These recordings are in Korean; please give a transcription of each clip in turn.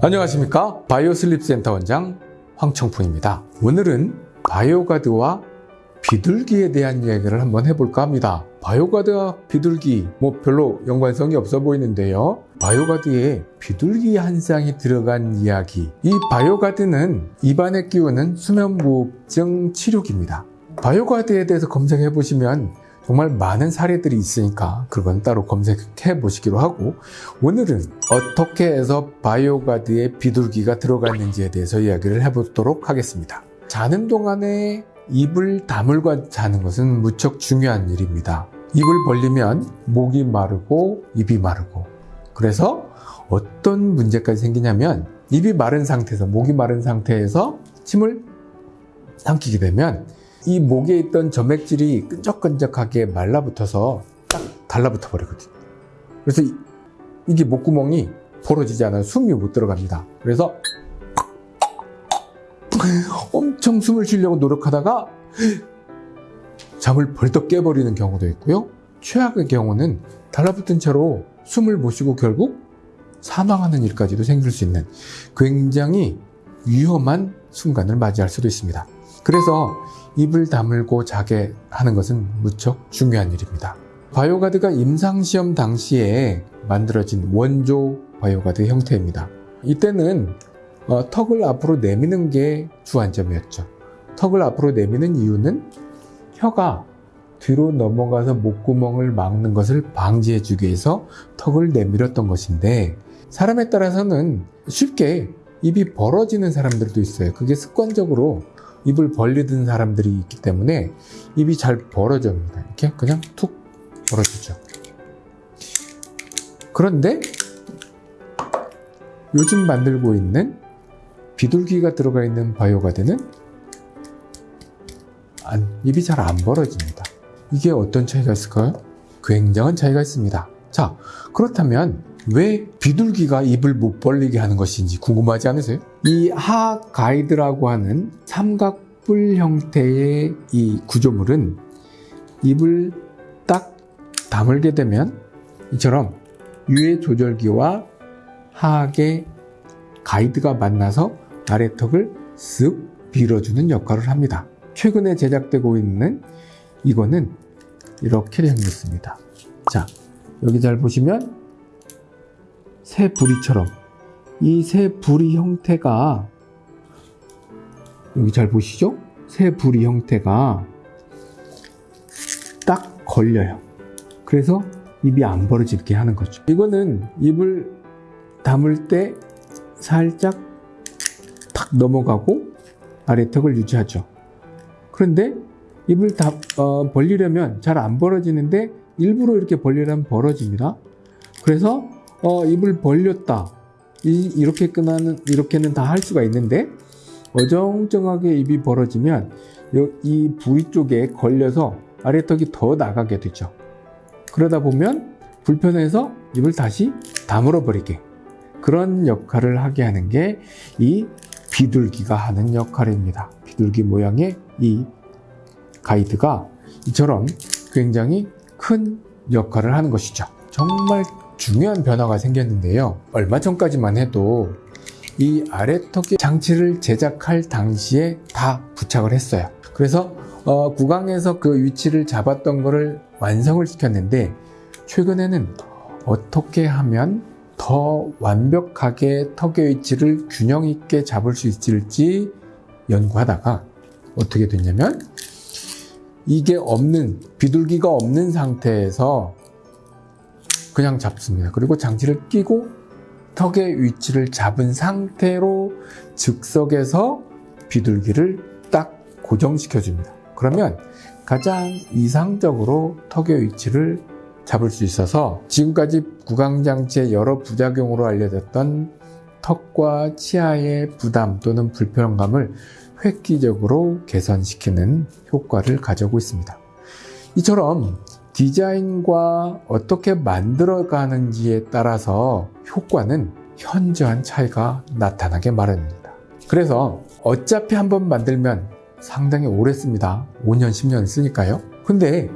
안녕하십니까? 바이오슬립센터 원장 황청풍입니다. 오늘은 바이오가드와 비둘기에 대한 이야기를 한번 해볼까 합니다. 바이오가드와 비둘기 뭐 별로 연관성이 없어 보이는데요. 바이오가드에 비둘기 한 쌍이 들어간 이야기. 이 바이오가드는 입안에 끼우는 수면무호흡증 치료기입니다. 바이오가드에 대해서 검색해 보시면 정말 많은 사례들이 있으니까 그건 따로 검색해 보시기로 하고 오늘은 어떻게 해서 바이오가드에 비둘기가 들어갔는지에 대해서 이야기를 해보도록 하겠습니다. 자는 동안에 입을 다물고 자는 것은 무척 중요한 일입니다. 입을 벌리면 목이 마르고 입이 마르고 그래서 어떤 문제까지 생기냐면 입이 마른 상태에서 목이 마른 상태에서 침을 삼키게 되면 이 목에 있던 점액질이 끈적끈적하게 말라붙어서 딱 달라붙어 버리거든요. 그래서 이, 이게 목구멍이 벌어지지 않아요. 숨이 못 들어갑니다. 그래서 엄청 숨을 쉬려고 노력하다가 잠을 벌떡 깨버리는 경우도 있고요. 최악의 경우는 달라붙은 채로 숨을 못 쉬고 결국 사망하는 일까지도 생길 수 있는 굉장히 위험한 순간을 맞이할 수도 있습니다. 그래서 입을 다물고 자게 하는 것은 무척 중요한 일입니다. 바이오가드가 임상시험 당시에 만들어진 원조 바이오가드 형태입니다. 이때는 어, 턱을 앞으로 내미는 게 주안점이었죠. 턱을 앞으로 내미는 이유는 혀가 뒤로 넘어가서 목구멍을 막는 것을 방지해 주기 위해서 턱을 내밀었던 것인데 사람에 따라서는 쉽게 입이 벌어지는 사람들도 있어요. 그게 습관적으로 입을 벌리던 사람들이 있기 때문에 입이 잘 벌어집니다. 이렇게 그냥 툭 벌어지죠. 그런데 요즘 만들고 있는 비둘기가 들어가 있는 바이오가드는 안, 입이 잘 안 벌어집니다. 이게 어떤 차이가 있을까요? 굉장한 차이가 있습니다. 자, 그렇다면 왜 비둘기가 입을 못 벌리게 하는 것인지 궁금하지 않으세요? 이 하 가이드라고 하는 삼각뿔 형태의 이 구조물은 입을 딱 다물게 되면 이처럼 유해 조절기와 하악의 가이드가 만나서 아래턱을 쓱 밀어주는 역할을 합니다. 최근에 제작되고 있는 이거는 이렇게 생겼습니다. 자, 여기 잘 보시면 새 부리처럼 이 새 부리 형태가 여기 잘 보시죠? 새 부리 형태가 딱 걸려요. 그래서 입이 안 벌어지게 하는 거죠. 이거는 입을 담을 때 살짝 탁 넘어가고 아래 턱을 유지하죠. 그런데 입을 다 어, 벌리려면 잘 안 벌어지는데 일부러 이렇게 벌리려면 벌어집니다. 그래서 어, 입을 벌렸다. 이, 렇게 끝나는 이렇게는 다 할 수가 있는데 어정쩡하게 입이 벌어지면 이 부위 쪽에 걸려서 아래턱이 더 나가게 되죠. 그러다 보면 불편해서 입을 다시 다물어 버리게 그런 역할을 하게 하는 게 이 비둘기가 하는 역할입니다. 비둘기 모양의 이 가이드가 이처럼 굉장히 큰 역할을 하는 것이죠. 정말 중요한 변화가 생겼는데요. 얼마 전까지만 해도 이 아래턱의 장치를 제작할 당시에 다 부착을 했어요. 그래서 어, 구강에서 그 위치를 잡았던 것을 완성을 시켰는데 최근에는 어떻게 하면 더 완벽하게 턱의 위치를 균형 있게 잡을 수 있을지 연구하다가 어떻게 됐냐면 이게 없는 비둘기가 없는 상태에서 그냥 잡습니다. 그리고 장치를 끼고 턱의 위치를 잡은 상태로 즉석에서 비둘기를 딱 고정시켜 줍니다. 그러면 가장 이상적으로 턱의 위치를 잡을 수 있어서 지금까지 구강장치의 여러 부작용으로 알려졌던 턱과 치아의 부담 또는 불편감을 획기적으로 개선시키는 효과를 가져오고 있습니다. 이처럼 디자인과 어떻게 만들어가는지에 따라서 효과는 현저한 차이가 나타나게 마련입니다. 그래서 어차피 한번 만들면 상당히 오래 씁니다. 5년, 10년 쓰니까요. 근데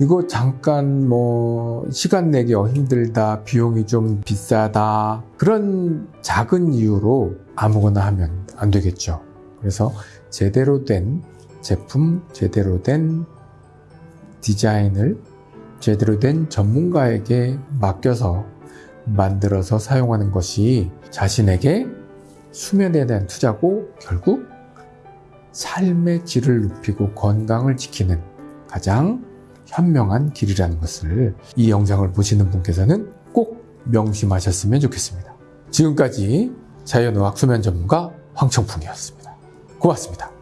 이거 잠깐 뭐 시간 내기 힘들다, 비용이 좀 비싸다 그런 작은 이유로 아무거나 하면 안 되겠죠. 그래서 제대로 된 제품, 제대로 된 디자인을 제대로 된 전문가에게 맡겨서 만들어서 사용하는 것이 자신에게 수면에 대한 투자고 결국 삶의 질을 높이고 건강을 지키는 가장 현명한 길이라는 것을 이 영상을 보시는 분께서는 꼭 명심하셨으면 좋겠습니다. 지금까지 자연의학 수면 전문가 황청풍이었습니다. 고맙습니다.